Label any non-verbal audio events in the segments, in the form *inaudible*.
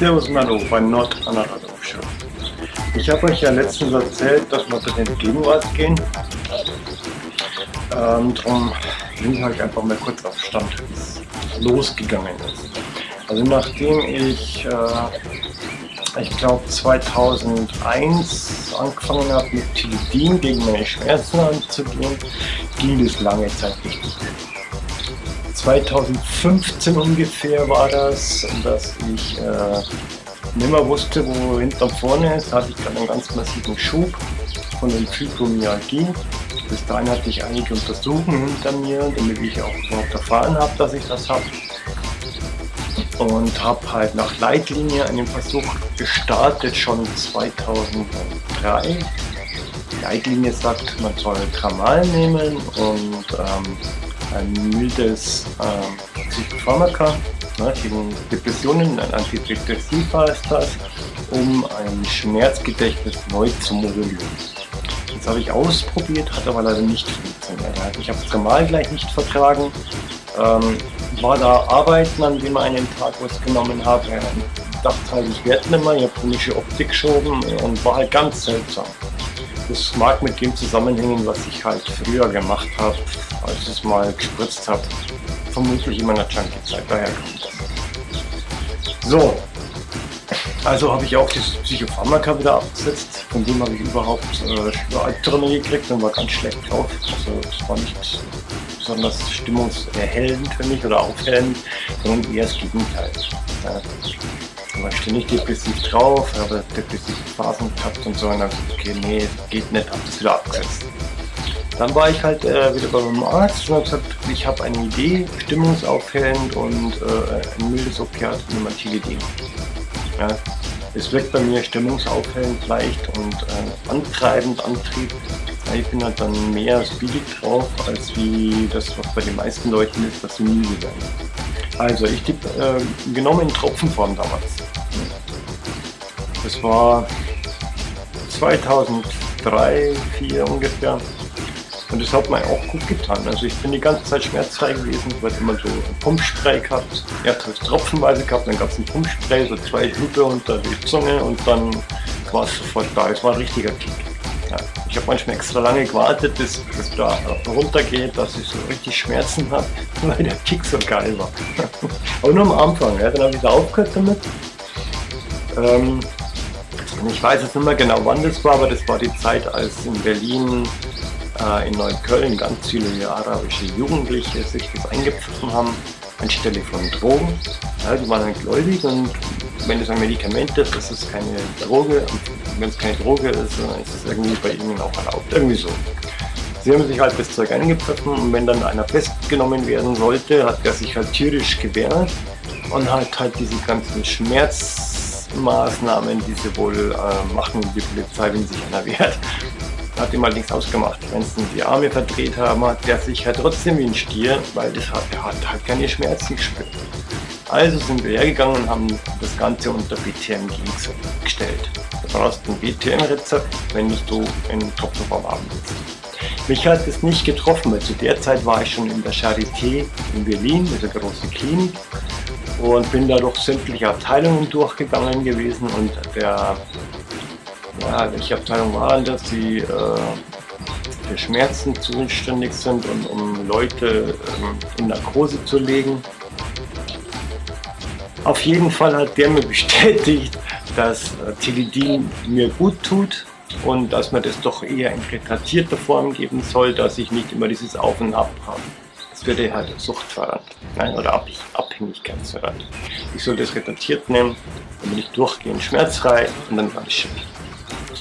Servus und Hallo bei Nord an der Show. Ich habe euch ja letztens erzählt, dass wir zu den Gegenwart gehen. Ähm, darum bin ich euch einfach mal kurz auf Stand, losgegangen ist. Also nachdem ich, äh, ich glaube 2001 angefangen habe mit Tilidin gegen meine Schmerzen anzugehen, ging das lange Zeit nicht. 2015 ungefähr war das, dass ich äh, nicht mehr wusste, wo hinten und vorne ist. Da hatte ich gerade einen ganz massiven Schub von den Fibromyalgie. Bis dahin hatte ich einige Untersuchungen hinter mir, damit ich auch überhaupt erfahren habe, dass ich das habe. Und habe halt nach Leitlinie einen Versuch gestartet, schon 2003. Die Leitlinie sagt, man soll Tramal nehmen und ähm, ein mildes äh, Psychopharmaka ne, gegen Depressionen, ein Antidepressiva ist das, um ein Schmerzgedächtnis neu zu modellieren. Das habe ich ausprobiert, hat aber leider nicht funktioniert. Ich habe es normal gleich nicht vertragen, ähm, war da arbeiten, an dem einen Tag was genommen habe, dachte halt, ich werde nicht mehr, ich habe komische Optik geschoben und war halt ganz seltsam. Das mag mit dem zusammenhängen, was ich halt früher gemacht habe, als ich mal gespritzt habe. Vermutlich in meiner Junkie-Zeit, daher kommt das. So, also habe ich auch das Psychopharmaka wieder abgesetzt. Von dem habe ich überhaupt äh, Albträume gekriegt und war ganz schlecht drauf. Also es war nicht besonders stimmungserhellend für mich oder aufhellend, sondern eher das Gegenteil. Ja war ständig depressiv drauf, habe depressive Phasen gehabt und so und dann okay, nee, geht nicht, habe das wieder abgesetzt. Dann war ich halt äh, wieder bei meinem Arzt und habe gesagt, ich habe eine Idee, stimmungsaufhellend und äh, ein mildes Opiat, Nimantilidin. Ja, es wirkt bei mir stimmungsaufhellend leicht und äh, antreibend, Antrieb. Ich bin halt dann mehr speedig drauf, als wie das, was bei den meisten Leuten ist, dass sie müde werden. Also ich tippe äh, genommen in Tropfenform damals. Das war 2003, 2004 ungefähr. Und das hat mir auch gut getan. Also ich bin die ganze Zeit schmerzfrei gewesen, weil immer so ein Pumpspray gehabt. Er hat es tropfenweise gehabt, dann gab es ein Pumpspray, so zwei Hübe unter die Zunge und dann war es sofort da. Es war ein richtiger Kick. Ich habe manchmal extra lange gewartet, bis es da runtergeht, dass ich so richtig Schmerzen habe, *laughs* weil der Kick so geil war. *laughs* Aber nur am Anfang, ja. dann habe ich da aufgehört damit. Ähm, ich weiß jetzt nicht mehr genau wann das war, aber das war die Zeit, als in Berlin, äh, in Neukölln ganz viele arabische Jugendliche sich das eingepfiffen haben, anstelle von Drogen. Ja, die waren dann gläubig und wenn es ein Medikament ist, ist keine Droge, wenn es keine Droge ist, ist es irgendwie bei ihnen auch erlaubt, irgendwie so. Sie haben sich halt das Zeug eingepfiffen und wenn dann einer festgenommen werden sollte, hat er sich halt tierisch gewehrt und hat halt diese ganzen Schmerzmaßnahmen, die sie wohl äh, machen, die Polizei, wenn sich einer wehrt, hat ihm allerdings ausgemacht. Wenn sie die Arme verdreht haben, hat der sich halt trotzdem wie ein Stier, weil das hat, er hat halt keine Schmerzen gespürt. Also sind wir hergegangen und haben das Ganze unter BTMG gestellt. Du brauchst ein BTM-Rezept, wenn du in Tropfenform haben willst. Mich hat es nicht getroffen, weil zu der Zeit war ich schon in der Charité in Berlin, mit der großen Klinik und bin da durch sämtliche Abteilungen durchgegangen gewesen und der, ja, welche Abteilung war das, die äh, für Schmerzen zuständig sind und um Leute ähm, in Narkose zu legen. Auf jeden Fall hat der mir *laughs* bestätigt, dass Tilidin mir gut tut und dass man das doch eher in retratierter Form geben soll, dass ich nicht immer dieses Auf und Ab habe. Das würde halt suchtfördernd nein, oder Ab Abhängigkeitsfördernd. Ich soll das retratiert nehmen, bin ich durchgehend schmerzfrei und dann war ich schön.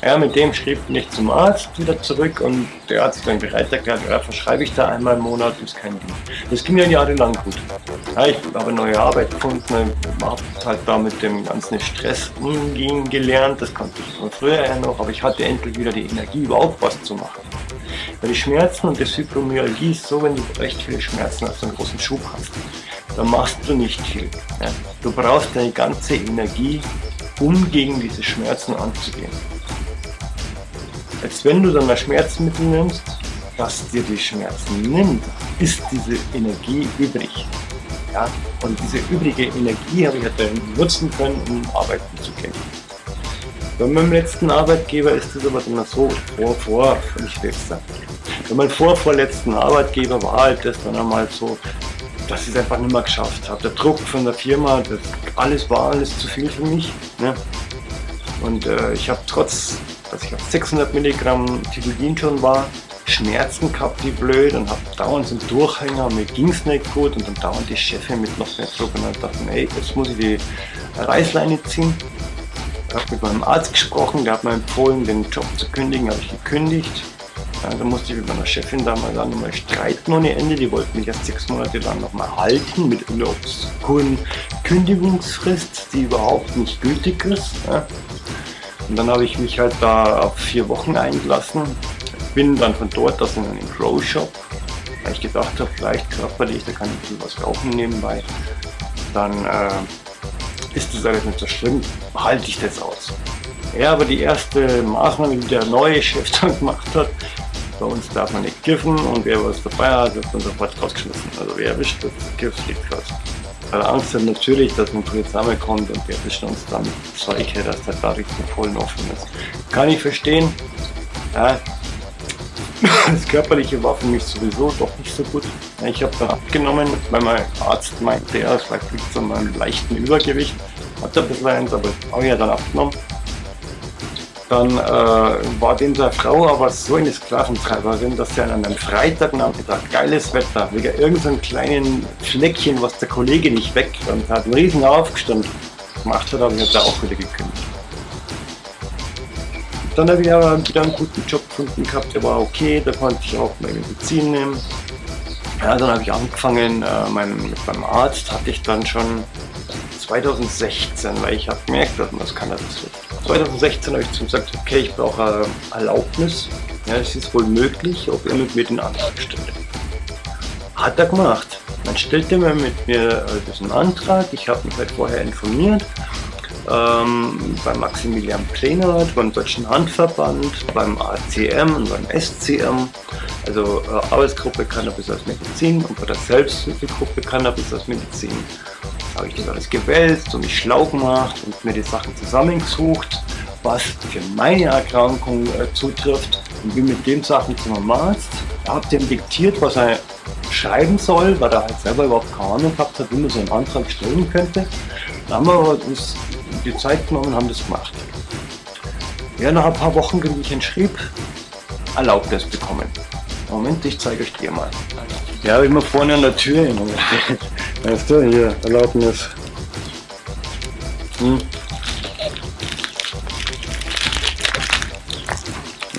Ja, mit dem schrieb ich zum Arzt wieder zurück und der Arzt dann bereit erklärt, ja, verschreibe ich da einmal im Monat, ist kein Ding. Das ging ja jahrelang gut. Ja, ich habe neue Arbeit gefunden, habe halt da mit dem ganzen Stress umgehen gelernt, das konnte ich von früher ja noch, aber ich hatte endlich wieder die Energie, überhaupt was zu machen. Weil die Schmerzen und das Fibromyalgie ist so, wenn du recht viele Schmerzen hast, einen großen Schub hast, dann machst du nicht viel. Ja. Du brauchst deine ganze Energie, um gegen diese Schmerzen anzugehen als wenn du dann das Schmerzmittel nimmst, das dir die Schmerzen nimmt, ist diese Energie übrig. Ja? Und diese übrige Energie habe ich halt dann nutzen können, um arbeiten zu gehen. Bei meinem letzten Arbeitgeber ist es aber immer so, vor, vor, nicht wechseln. Bei meinem vorvorletzten Arbeitgeber war halt das dann einmal so, dass ich es einfach nicht mehr geschafft habe. Der Druck von der Firma, das alles war alles zu viel für mich. Ne? Und äh, ich habe trotz, dass ich auf 600 Milligramm Titulin schon war, Schmerzen gehabt, wie blöd, und habe dauernd so einen Durchhänger, mir ging es nicht gut und dann dauernd die Chefin mit noch mehr Druck und dann dachte ich, ey, jetzt muss ich die Reißleine ziehen. Ich habe mit meinem Arzt gesprochen, der hat mir empfohlen, den Job zu kündigen, habe ich gekündigt. Ja, da musste ich mit meiner Chefin damals dann nochmal streiten ohne Ende. Die wollten mich erst sechs Monate lang nochmal halten mit einer obskuren Kündigungsfrist, die überhaupt nicht gültig ist. Ja. Und dann habe ich mich halt da auf vier Wochen eingelassen bin dann von dort aus in einen Grow Shop, weil ich gedacht habe, vielleicht körperlich, da kann ich ein was rauchen nebenbei. Dann äh, ist das alles nicht so schlimm, halte ich das aus. Ja, aber die erste Maßnahme, die der neue Chef *laughs* dann gemacht hat, bei uns darf man nicht kiffen und wer was dabei hat, wird dann sofort rausgeschmissen. Also wer erwischt wird, Kiff fliegt raus. Weil Angst hat natürlich, dass man zusammenkommt und wir erwischen uns dann solche, dass der da richtig voll offen ist. Kann ich verstehen. Ja, das Körperliche war für mich sowieso doch nicht so gut. Ich habe dann abgenommen, weil mein Arzt meinte, ja, es liegt an meinem leichten Übergewicht. Hat er ein bisschen eins, aber habe ich ja dann abgenommen. Dann äh, war dem der Frau aber so eine Sklaventreiberin, dass sie an einem Freitagnachmittag, geiles Wetter, wegen irgendeinem kleinen Fleckchen, was der Kollege nicht weg und hat einen riesen Aufgestand gemacht hat, habe ich da auch wieder gekündigt. Dann habe ich aber wieder einen guten Job gefunden gehabt, der war okay, da konnte ich auch meine Medizin nehmen. Ja, dann habe ich angefangen, äh, mein, meinem Arzt hatte ich dann schon 2016, weil ich habe gemerkt, dass man das kann das wird. 2016 habe ich zu gesagt, okay, ich brauche Erlaubnis. Ja, es ist wohl möglich, ob er mit mir den Antrag stellt. Hat er gemacht. Dann stellte er mit mir äh, diesen Antrag. Ich habe mich halt vorher informiert ähm, beim Maximilian Plenert, beim Deutschen Handverband, beim ACM und beim SCM, also äh, Arbeitsgruppe Cannabis als Medizin und bei der Selbsthilfegruppe Cannabis als Medizin. Habe ich das alles gewälzt und mich schlau gemacht und mir die Sachen zusammengesucht, was für meine Erkrankung äh, zutrifft und bin mit dem Sachen zum Arzt, habe dem diktiert, was er schreiben soll, weil er halt selber überhaupt keine Ahnung gehabt hat, wie man so einen Antrag stellen könnte. Da haben wir uns die Zeit genommen und haben das gemacht. Ja, nach ein paar Wochen bin ich schrieb, Erlaubnis bekommen. Moment, ich zeige euch dir mal. Ja, immer vorne an der Tür immer *laughs* Weißt du, hier, Erlaubnis. Hm.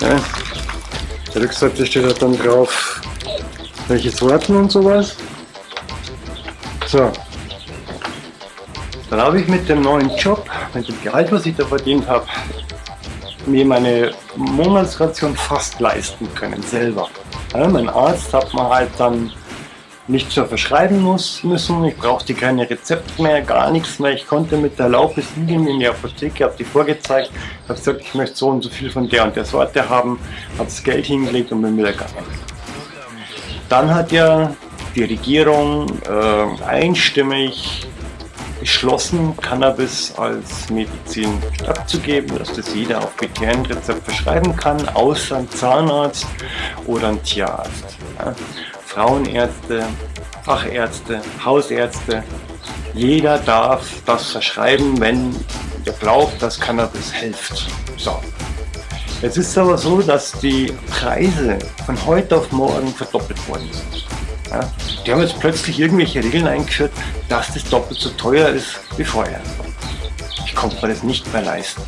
Ja. Der Rückseite steht halt dann drauf, welche Sorten und sowas. So, dann habe ich mit dem neuen Job, mit dem Gehalt, was ich da verdient habe, mir meine Monatsration fast leisten können, selber. Ja, mein Arzt hat mir halt dann nicht so verschreiben muss, müssen, ich brauchte keine Rezepte mehr, gar nichts mehr. Ich konnte mit der Erlaubnis hingehen in die Apotheke, habe die vorgezeigt, habe gesagt, ich möchte so und so viel von der und der Sorte haben, habe das Geld hingelegt und bin wieder gegangen. Dann hat ja die Regierung äh, einstimmig beschlossen, Cannabis als Medizin abzugeben, dass das jeder auf Rezept verschreiben kann, außer ein Zahnarzt oder ein Tierarzt. Ja. Frauenärzte, Fachärzte, Hausärzte, jeder darf das verschreiben, wenn er glaubt, dass Cannabis hilft. So. Jetzt ist es aber so, dass die Preise von heute auf morgen verdoppelt worden sind. Ja, die haben jetzt plötzlich irgendwelche Regeln eingeführt, dass das doppelt so teuer ist wie vorher. Ich konnte mir das nicht mehr leisten.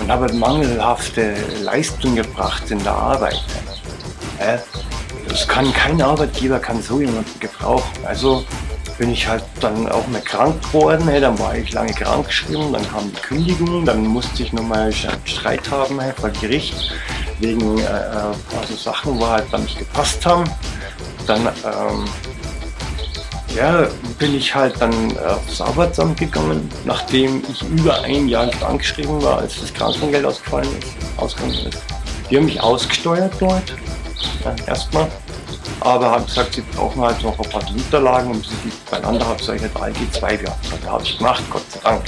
Und habe mangelhafte Leistung gebracht in der Arbeit. Ja, das kann kein Arbeitgeber kann so jemanden gebrauchen. Also bin ich halt dann auch mal krank geworden, dann war ich lange krank geschrieben, dann kam die Kündigung, dann musste ich nochmal Streit haben vor Gericht wegen äh, äh, also Sachen, wo halt dann nicht gepasst haben dann ähm, ja, bin ich halt dann aufs Arbeitsamt gegangen, nachdem ich über ein Jahr krankgeschrieben war, als das Krankengeld ausgefallen ist, ausgegangen ist. Die haben mich ausgesteuert dort, ja, erstmal. aber haben gesagt, sie brauchen halt noch ein paar Unterlagen und sie beieinander habe, sage ich halt ALG 2 beantragt. Da habe ich gemacht, Gott sei Dank.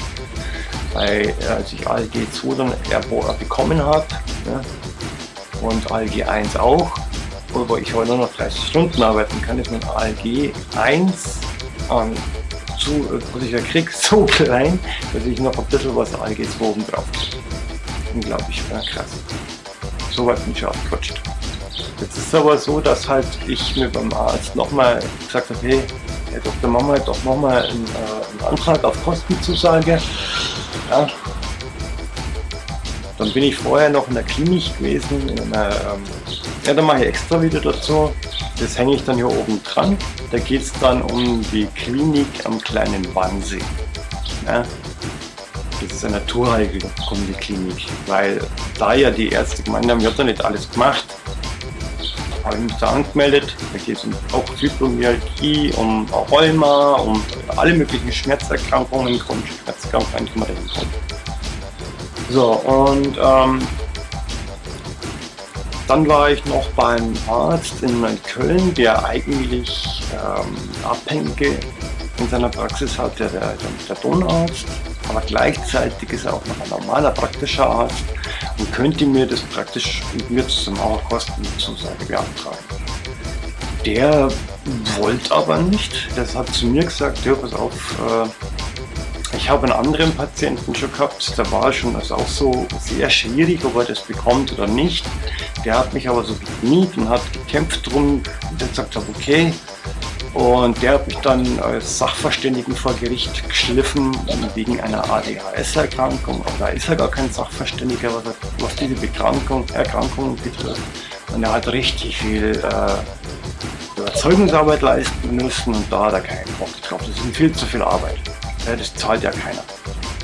Weil äh, als ich ALG 2 dann bekommen habe ja, und ALG 1 auch, wo ich heute noch 30 Stunden arbeiten kann, ist mein ALG 1 ähm, zu, äh, was ich ja kriege, *laughs* so klein, dass ich noch ein bisschen was ALG 2 oben drauf. Unglaublich, ja, krass. So weit bin ich aufgerutscht. Jetzt ist es aber so, dass halt ich mir beim Arzt nochmal gesagt habe, hey, Herr Dr. Mama, doch nochmal einen, äh, einen Antrag auf Kostenzusage. Ja. Dann bin ich vorher noch in der Klinik gewesen, in einer, ähm, ja, da mache ich extra wieder dazu. Das hänge ich dann hier oben dran. Da geht es dann um die Klinik am kleinen Wannsee. Ja. Das ist eine Naturheilkunde Klinik, weil da ja die Ärzte gemeint haben, ich habe da nicht alles gemacht, habe ich mich da angemeldet. Da geht es um auch Fibromyalgie, um Rheuma, um alle möglichen Schmerzerkrankungen, chronische Schmerzerkrankungen, die man da hinkommt. So, und ähm, dann war ich noch beim Arzt in Köln, der eigentlich ähm, Abhängige in seiner Praxis hat, der, der, der Tonarzt, aber gleichzeitig ist er auch noch ein normaler praktischer Arzt und könnte mir das praktisch mit mir zusammen auch Kostenzusage beantragen. Der wollte aber nicht, das hat zu mir gesagt, ja pass auf, äh, ich habe einen anderen Patienten schon gehabt, da war schon das auch so sehr schwierig, ob er das bekommt oder nicht. Der hat mich aber so gekniet und hat gekämpft drum, der gesagt hat, okay, und der hat mich dann als Sachverständigen vor Gericht geschliffen wegen einer ADHS-Erkrankung. Aber da ist er gar kein Sachverständiger, was, was diese Bekrankung, Erkrankung betrifft. Und er hat richtig viel äh, Überzeugungsarbeit leisten müssen und da hat er keinen Bock drauf. Das ist viel zu viel Arbeit. Ja, das zahlt ja keiner.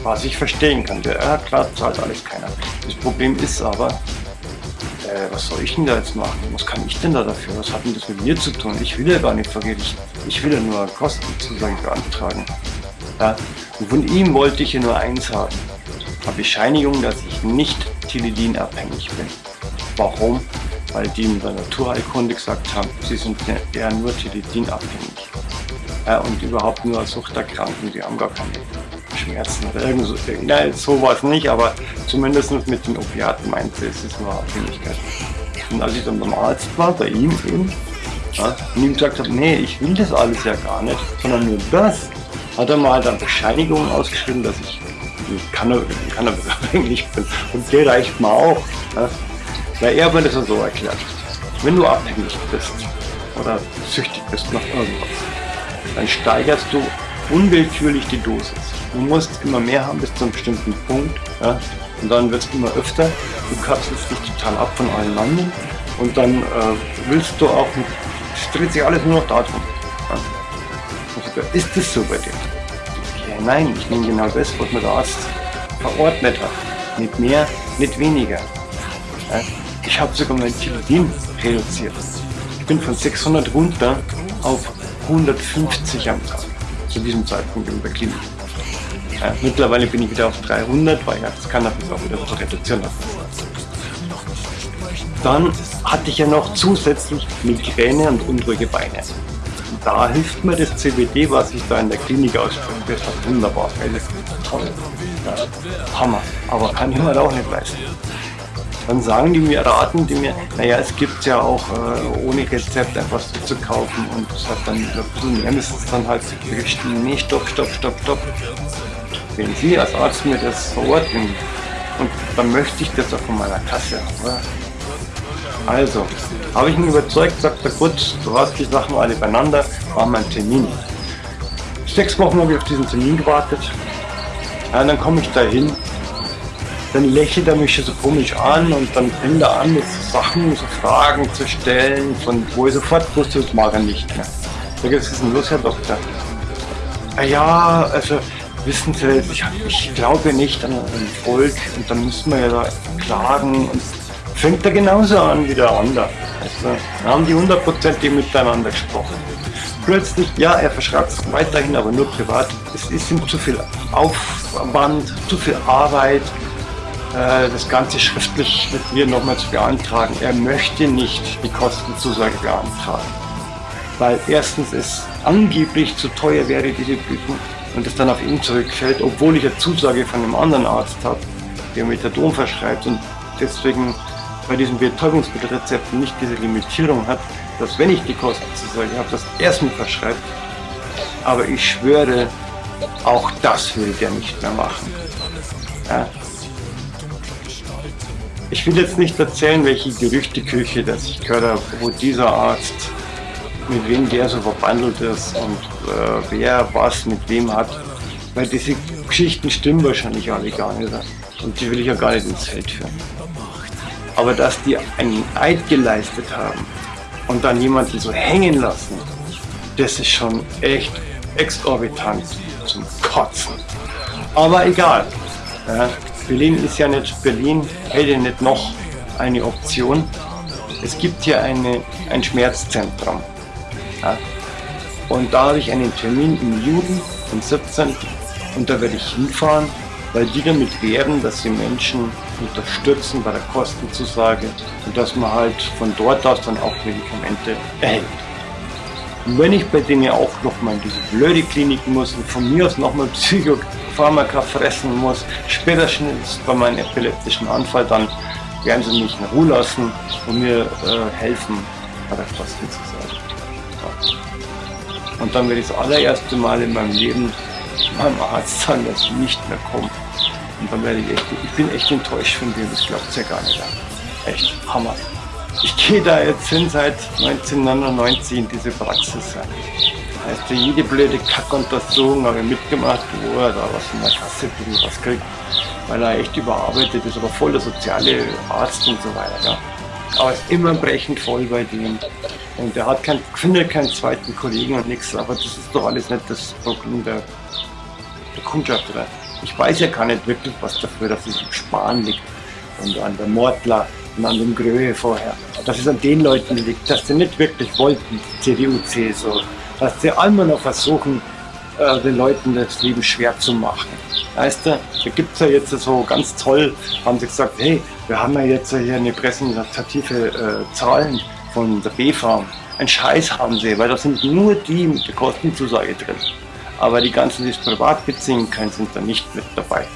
Was ich verstehen kann. Ja, klar, zahlt alles keiner. Das Problem ist aber, äh, was soll ich denn da jetzt machen? Was kann ich denn da dafür? Was hat denn das mit mir zu tun? Ich will ja gar nicht Gericht. Ich will ja nur Kostenzusagen beantragen. Ja? Und von ihm wollte ich ja nur eins haben. Eine Bescheinigung, dass ich nicht Tilidin abhängig bin. Warum? Weil die in der Naturheilkunde gesagt haben, sie sind eher nur Tilidin abhängig. Ja, und überhaupt nur Suchterkranken, die haben gar keine Schmerzen oder irgend so. Nein, so war es nicht, aber zumindest mit den Opiaten meinte es, ist nur Abhängigkeit. Und als ich dann beim Arzt war, bei ihm eben, ja, und ihm gesagt habe, nee, ich will das alles ja gar nicht, sondern nur das, hat er mal dann Bescheinigungen ausgeschrieben, dass ich Cannabis-abhängig *laughs* bin. Und der reicht mir auch. Ja, weil er mir das so erklärt. Wenn du abhängig bist oder süchtig bist nach irgendwas, dann steigerst du unwillkürlich die Dosis. Du musst immer mehr haben bis zu einem bestimmten Punkt. Ja? Und dann wird es immer öfter. Du kapselst dich total ab von allen anderen. Und dann äh, willst du auch, dreht sich alles nur noch darum. Ja? Also, ist das so bei dir? Okay, nein, ich nehme genau das, was mir der Arzt verordnet hat. Nicht mehr, nicht weniger. Ja? Ich habe sogar mein Tilidin reduziert. Ich bin von 600 runter auf 150 am Tag zu diesem Zeitpunkt in der Klinik. Ja, mittlerweile bin ich wieder auf 300, weil ja das Cannabis auch wieder zu reduzieren hat. Dann hatte ich ja noch zusätzlich Migräne und unruhige Beine. Da hilft mir das CBD, was ich da in der Klinik ausprobiert habe, wunderbar. Toll. Ja, Hammer. Aber kann ich mir auch nicht leisten. Dann sagen die mir, raten die mir, naja, es gibt ja auch äh, ohne Rezept einfach so zu kaufen und das hat dann ein bisschen mehr müssen es dann halt berichten, nee, stopp, stopp, stopp, stopp. Wenn Sie als Arzt mir das verordnen und dann möchte ich das auch von meiner Kasse haben. Also, habe ich ihn überzeugt, sagt er, gut, du hast die Sachen alle beieinander, wir einen Termin. Sechs Wochen habe ich auf diesen Termin gewartet. Ja, dann komme ich da hin dann lächelt er mich so komisch an und dann fängt er an, mit Sachen, so Fragen zu stellen, von wo ich sofort wusste, das mag er nicht mehr. Was ist denn los, Herr Doktor? Ah ja, also wissen Sie, ich, ich glaube nicht an ein Volk und dann müssen wir ja da klagen und fängt er genauso an wie der andere. Also, haben die hundertprozentig miteinander gesprochen. Plötzlich, ja, er verschreibt es weiterhin, aber nur privat. Es ist ihm zu viel Aufwand, zu viel Arbeit, das Ganze schriftlich mit mir nochmal zu beantragen. Er möchte nicht die Kostenzusage beantragen. weil erstens es angeblich zu teuer wäre, diese Prüfung, und es dann auf ihn zurückfällt, obwohl ich eine Zusage von einem anderen Arzt habe, der Methadon verschreibt und deswegen bei diesen Betäubungsmittelrezepten nicht diese Limitierung hat, dass wenn ich die Kostenzusage habe, das erst mit verschreibt. Aber ich schwöre, auch das will der nicht mehr machen. Ja. Ich will jetzt nicht erzählen, welche Gerüchteküche das ich gehört habe, wo dieser Arzt, mit wem der so verbandelt ist und äh, wer was mit wem hat. Weil diese Geschichten stimmen wahrscheinlich alle gar nicht. Und die will ich ja gar nicht ins Feld führen. Aber dass die einen Eid geleistet haben und dann jemanden so hängen lassen, das ist schon echt exorbitant zum Kotzen. Aber egal. Ja, Berlin ist ja nicht Berlin, hätte nicht noch eine Option. Es gibt hier eine, ein Schmerzzentrum. Ja, und da habe ich einen Termin im Juli, am 17. Und da werde ich hinfahren, weil die damit werben, dass sie Menschen unterstützen bei der Kostenzusage und dass man halt von dort aus dann auch Medikamente erhält. Und wenn ich bei denen auch nochmal in diese blöde Klinik muss und von mir aus nochmal Psychopharmaka fressen muss, spätestens bei meinem epileptischen Anfall, dann werden sie mich in Ruhe lassen und mir äh, helfen bei der Kostenzusage. Ja. Und dann werde ich das allererste Mal in meinem Leben meinem Arzt sagen, dass ich nicht mehr komme. Und dann werde ich echt, ich bin echt enttäuscht von dir, das glaubt ja gar nicht. Echt, Hammer. Ich gehe da jetzt hin seit 1999 in diese Praxis. Heißt, jede blöde Kackuntersuchung habe ich mitgemacht, wo er da was in der Kasse was kriegt, weil er echt überarbeitet ist, aber voll der soziale Arzt und so weiter. Ja. Aber ist immer brechend voll bei dem. Und er hat kein, findet keinen zweiten Kollegen und nichts, aber das ist doch alles nicht das Problem der, der Kundschaft. Oder? Ich weiß ja gar nicht wirklich was dafür, dass es im Sparen liegt und an der Mordler und an dem Gröhe vorher. Dass es an den Leuten liegt, dass sie nicht wirklich wollten, CDU, CSU. Dass sie einmal noch versuchen, äh, den Leuten das Leben schwer zu machen. Weißt du, da gibt es ja jetzt so ganz toll, haben sie gesagt, hey, wir haben ja jetzt hier eine präsentative äh, Zahlen von der B-Farm. Ein Scheiß haben sie, weil da sind nur die mit der Kostenzusage drin. Aber die ganzen, die es privat beziehen können, sind da nicht mit dabei.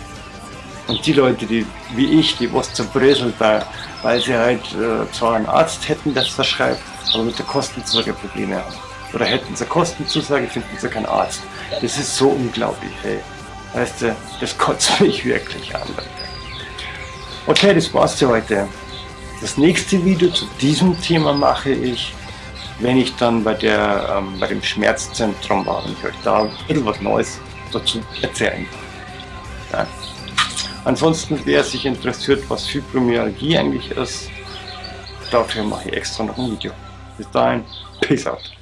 Und die Leute, die wie ich, die was zerbröselt, da, weil sie halt äh, zwar einen Arzt hätten, der es verschreibt, aber mit der Kostenzusage Probleme haben. Oder hätten sie Kostenzusage, finden sie keinen Arzt. Das ist so unglaublich, hey. Weißt du, das kotzt *laughs* mich wirklich an. Okay, das war's für heute. Das nächste Video zu diesem Thema mache ich, wenn ich dann bei, der, ähm, bei dem Schmerzzentrum war und ich euch da ein bisschen was Neues dazu erzählen kann. Ja. Ansonsten, wer sich interessiert, was Fibromyalgie eigentlich ist, dafür mache ich extra noch ein Video. Bis dahin, Peace out.